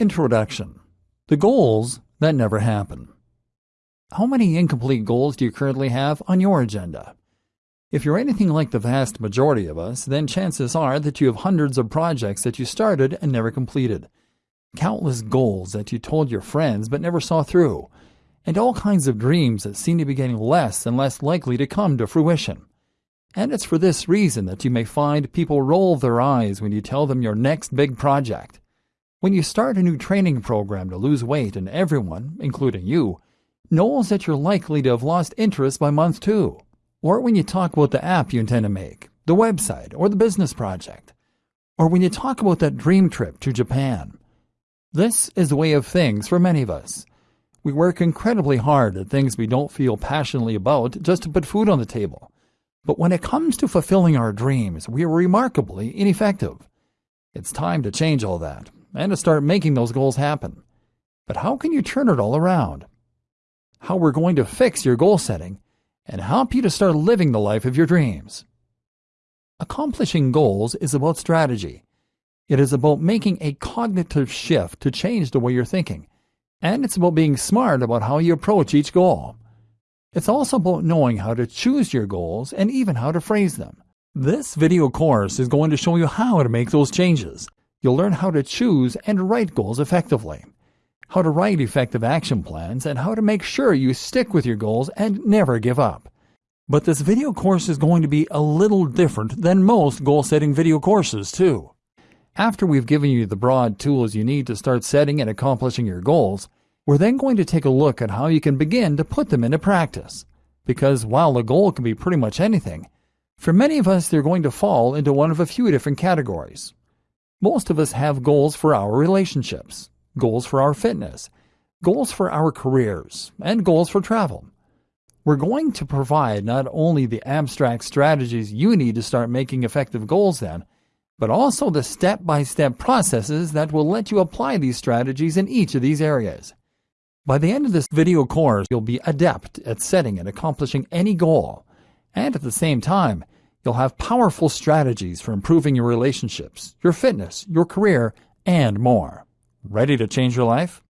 Introduction The Goals That Never Happen. How many incomplete goals do you currently have on your agenda? If you're anything like the vast majority of us, then chances are that you have hundreds of projects that you started and never completed, countless goals that you told your friends but never saw through, and all kinds of dreams that seem to be getting less and less likely to come to fruition. And it's for this reason that you may find people roll their eyes when you tell them your next big project. When you start a new training program to lose weight and everyone, including you, knows that you're likely to have lost interest by month two, or when you talk about the app you intend to make, the website, or the business project, or when you talk about that dream trip to Japan. This is the way of things for many of us. We work incredibly hard at things we don't feel passionately about just to put food on the table. But when it comes to fulfilling our dreams, we are remarkably ineffective. It's time to change all that and to start making those goals happen. But how can you turn it all around? How we're going to fix your goal setting and help you to start living the life of your dreams. Accomplishing goals is about strategy. It is about making a cognitive shift to change the way you're thinking, and it's about being smart about how you approach each goal. It's also about knowing how to choose your goals and even how to phrase them. This video course is going to show you how to make those changes You'll learn how to choose and write goals effectively, how to write effective action plans, and how to make sure you stick with your goals and never give up. But this video course is going to be a little different than most goal setting video courses, too. After we've given you the broad tools you need to start setting and accomplishing your goals, we're then going to take a look at how you can begin to put them into practice. Because while the goal can be pretty much anything, for many of us they're going to fall into one of a few different categories. Most of us have goals for our relationships, goals for our fitness, goals for our careers, and goals for travel. We're going to provide not only the abstract strategies you need to start making effective goals then, but also the step by step processes that will let you apply these strategies in each of these areas. By the end of this video course, you'll be adept at setting and accomplishing any goal, and at the same time, You'll have powerful strategies for improving your relationships, your fitness, your career, and more. Ready to change your life?